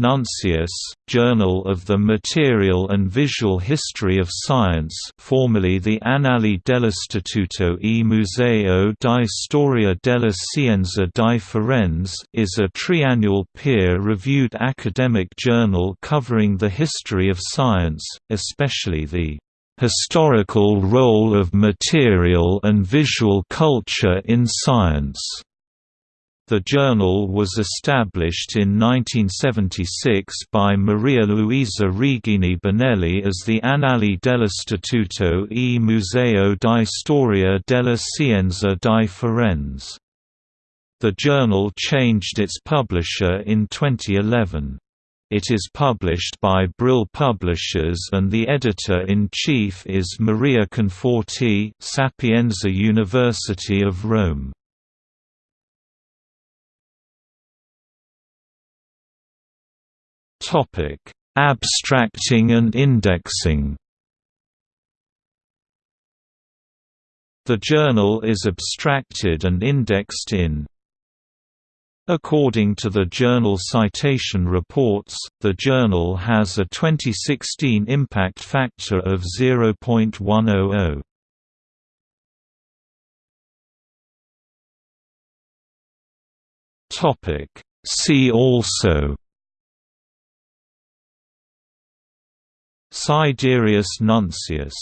Nuncius, Journal of the Material and Visual History of Science formerly the Annali dell'Istituto e Museo di Storia della Scienza di Firenze is a triannual peer-reviewed academic journal covering the history of science, especially the "...historical role of material and visual culture in science." The journal was established in 1976 by Maria Luisa Righini Bonelli as the Annali dell'Istituto e Museo di Storia della Scienza di Firenze. The journal changed its publisher in 2011. It is published by Brill Publishers and the editor-in-chief is Maria Conforti, Sapienza University of Rome. Abstracting and indexing. The journal is abstracted and indexed in According to the Journal Citation Reports, the journal has a 2016 impact factor of 0.100. Topic See also Sidereus Nuncius